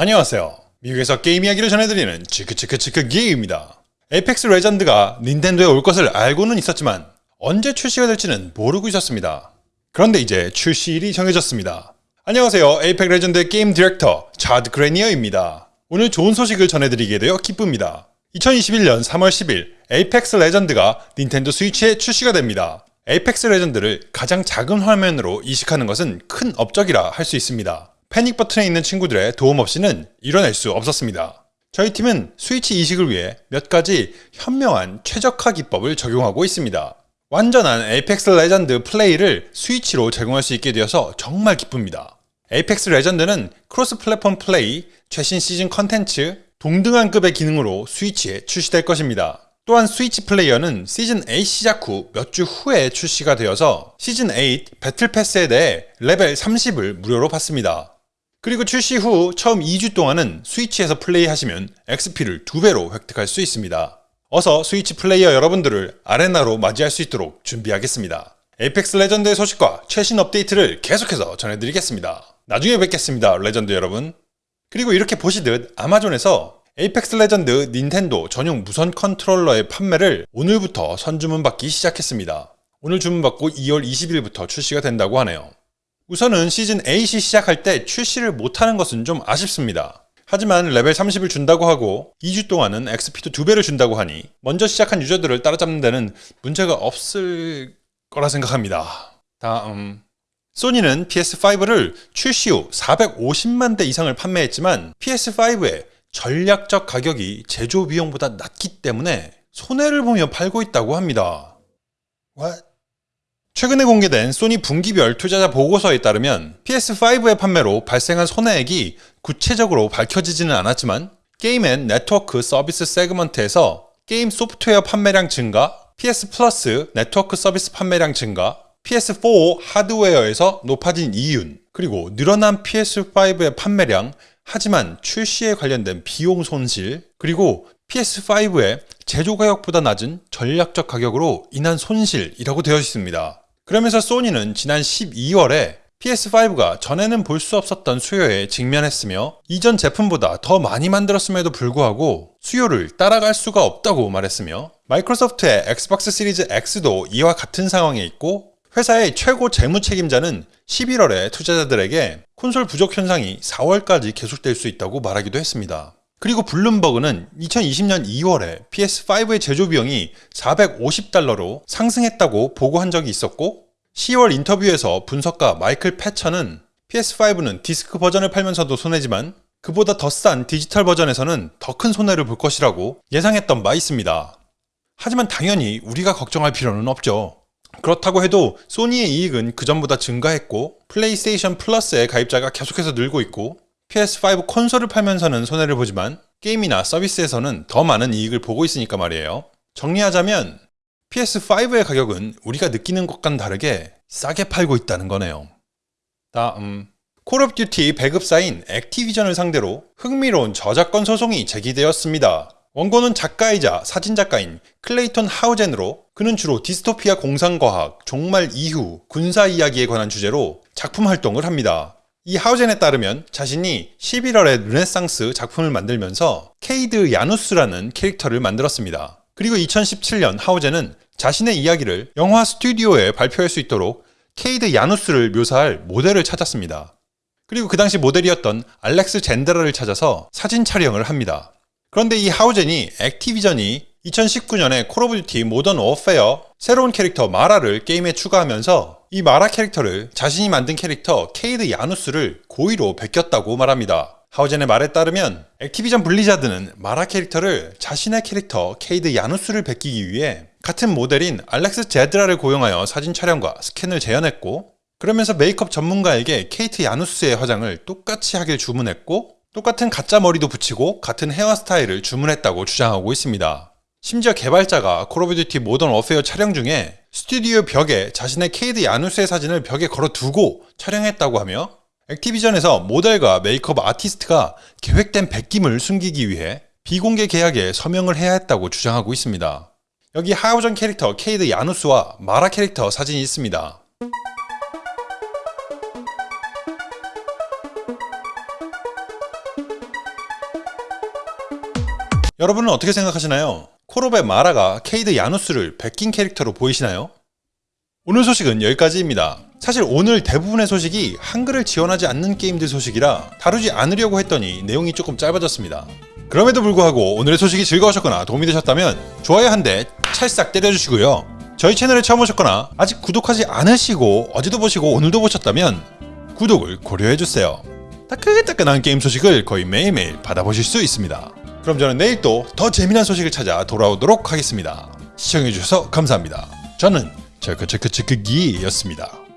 안녕하세요. 미국에서 게임 이야기를 전해드리는 치크치크치크 기입니다. 에이펙스 레전드가 닌텐도에 올 것을 알고는 있었지만 언제 출시가 될지는 모르고 있었습니다. 그런데 이제 출시일이 정해졌습니다. 안녕하세요. 에이펙스 레전드의 게임 디렉터 차드 그레니어입니다. 오늘 좋은 소식을 전해드리게 되어 기쁩니다. 2021년 3월 10일 에이펙스 레전드가 닌텐도 스위치에 출시가 됩니다. 에이펙스 레전드를 가장 작은 화면으로 이식하는 것은 큰 업적이라 할 수 있습니다. 패닉 버튼에 있는 친구들의 도움 없이는 이뤄낼 수 없었습니다. 저희 팀은 스위치 이식을 위해 몇 가지 현명한 최적화 기법을 적용하고 있습니다. 완전한 에이펙스 레전드 플레이를 스위치로 제공할 수 있게 되어서 정말 기쁩니다. 에이펙스 레전드는 크로스 플랫폼 플레이, 최신 시즌 컨텐츠, 동등한 급의 기능으로 스위치에 출시될 것입니다. 또한 스위치 플레이어는 시즌 8 시작 후 몇 주 후에 출시가 되어서 시즌 8 배틀 패스에 대해 레벨 30을 무료로 받습니다. 그리고 출시 후 처음 2주 동안은 스위치에서 플레이하시면 XP를 2배로 획득할 수 있습니다. 어서 스위치 플레이어 여러분들을 아레나로 맞이할 수 있도록 준비하겠습니다. 에이펙스 레전드의 소식과 최신 업데이트를 계속해서 전해드리겠습니다. 나중에 뵙겠습니다, 레전드 여러분. 그리고 이렇게 보시듯 아마존에서 에이펙스 레전드 닌텐도 전용 무선 컨트롤러의 판매를 오늘부터 선주문 받기 시작했습니다. 오늘 주문받고 2월 20일부터 출시가 된다고 하네요. 우선은 시즌 8이 시작할 때 출시를 못하는 것은 좀 아쉽습니다. 하지만 레벨 30을 준다고 하고 2주 동안은 XP도 2배를 준다고 하니 먼저 시작한 유저들을 따라잡는 데는 문제가 없을 거라 생각합니다. 다음 소니는 PS5를 출시 후 450만 대 이상을 판매했지만 PS5의 전략적 가격이 제조 비용보다 낮기 때문에 손해를 보며 팔고 있다고 합니다. What? 최근에 공개된 소니 분기별 투자자 보고서에 따르면 PS5의 판매로 발생한 손해액이 구체적으로 밝혀지지는 않았지만 게임 and 네트워크 서비스 segment에서 게임 소프트웨어 판매량 증가, PS 플러스 네트워크 서비스 판매량 증가, PS4 하드웨어에서 높아진 이윤, 그리고 늘어난 PS5의 판매량, 하지만 출시에 관련된 비용 손실, 그리고 PS5의 제조 가격보다 낮은 전략적 가격으로 인한 손실이라고 되어 있습니다. 그러면서 소니는 지난 12월에 PS5가 전에는 볼 수 없었던 수요에 직면했으며 이전 제품보다 더 많이 만들었음에도 불구하고 수요를 따라갈 수가 없다고 말했으며 마이크로소프트의 엑스박스 시리즈 X도 이와 같은 상황에 있고 회사의 최고 재무 책임자는 11월에 투자자들에게 콘솔 부족 현상이 4월까지 계속될 수 있다고 말하기도 했습니다. 그리고 블룸버그는 2020년 2월에 PS5의 제조 비용이 450달러로 상승했다고 보고한 적이 있었고 10월 인터뷰에서 분석가 마이클 패처는 PS5는 디스크 버전을 팔면서도 손해지만 그보다 더 싼 디지털 버전에서는 더 큰 손해를 볼 것이라고 예상했던 바 있습니다. 하지만 당연히 우리가 걱정할 필요는 없죠. 그렇다고 해도 소니의 이익은 그전보다 증가했고 플레이스테이션 플러스의 가입자가 계속해서 늘고 있고 PS5 콘솔을 팔면서는 손해를 보지만 게임이나 서비스에서는 더 많은 이익을 보고 있으니까 말이에요. 정리하자면 PS5의 가격은 우리가 느끼는 것과는 다르게 싸게 팔고 있다는 거네요. 다음 콜 오브 듀티 배급사인 액티비전을 상대로 흥미로운 저작권 소송이 제기되었습니다. 원고는 작가이자 사진작가인 클레이톤 하우젠으로 그는 주로 디스토피아 공상과학, 종말 이후, 군사 이야기에 관한 주제로 작품 활동을 합니다. 이 하우젠에 따르면 자신이 11월에 르네상스 작품을 만들면서 케이드 야누스라는 캐릭터를 만들었습니다. 그리고 2017년 하우젠은 자신의 이야기를 영화 스튜디오에 발표할 수 있도록 케이드 야누스를 묘사할 모델을 찾았습니다. 그리고 그 당시 모델이었던 알렉스 제드라를 찾아서 사진 촬영을 합니다. 그런데 이 하우젠이 Activision이 2019년에 Call of Duty Modern Warfare 새로운 캐릭터 마라를 게임에 추가하면서 이 마라 캐릭터를 자신이 만든 캐릭터 케이드 야누스를 고의로 베꼈다고 말합니다. 하우젠의 말에 따르면 Activision Blizzard는 마라 캐릭터를 자신의 캐릭터 케이드 야누스를 베끼기 위해 같은 모델인 알렉스 제드라를 고용하여 사진 촬영과 스캔을 재현했고 그러면서 메이크업 전문가에게 케이드 야누스의 화장을 똑같이 하길 주문했고 똑같은 가짜 머리도 붙이고 같은 헤어스타일을 주문했다고 주장하고 있습니다. 심지어 개발자가 Call of Duty Modern Warfare 촬영 중에 스튜디오 벽에 자신의 케이드 야누스의 사진을 벽에 걸어두고 촬영했다고 하며 Activision에서 모델과 메이크업 아티스트가 계획된 베낌을 숨기기 위해 비공개 계약에 서명을 해야 했다고 주장하고 있습니다. 여기 하우전 캐릭터 케이드 야누스와 마라 캐릭터 사진이 있습니다. 여러분은 어떻게 생각하시나요? 콜옵의 마라가 케이드 야누스를 베낀 캐릭터로 보이시나요? 오늘 소식은 여기까지입니다. 사실 오늘 대부분의 소식이 한글을 지원하지 않는 게임들 소식이라 다루지 않으려고 했더니 내용이 조금 짧아졌습니다. 그럼에도 불구하고 오늘의 소식이 즐거우셨거나 도움이 되셨다면 좋아요 한 대 찰싹 때려주시고요. 저희 채널에 처음 오셨거나 아직 구독하지 않으시고 어제도 보시고 오늘도 보셨다면 구독을 고려해주세요. 따끈따끈한 게임 소식을 거의 매일매일 받아보실 수 있습니다. 그럼 저는 내일 또 더 재미난 소식을 찾아 돌아오도록 하겠습니다. 시청해주셔서 감사합니다. 저는 체크체크체크기였습니다.